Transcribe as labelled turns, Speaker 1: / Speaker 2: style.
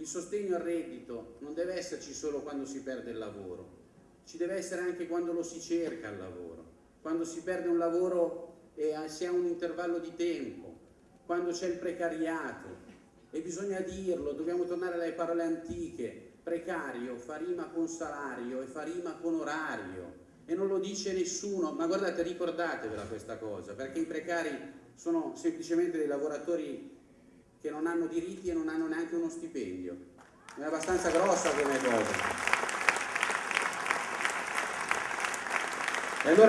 Speaker 1: il sostegno al reddito non deve esserci solo quando si perde il lavoro, ci deve essere anche quando lo si cerca il lavoro, quando si perde un lavoro e si ha un intervallo di tempo, quando c'è il precariato e bisogna dirlo, dobbiamo tornare alle parole antiche, precario fa rima con salario e fa rima con orario e non lo dice nessuno, ma guardate ricordatevela questa cosa perché i precari sono semplicemente dei lavoratori che non hanno diritti e non hanno neanche uno stipendio. È abbastanza grossa come cosa. E allora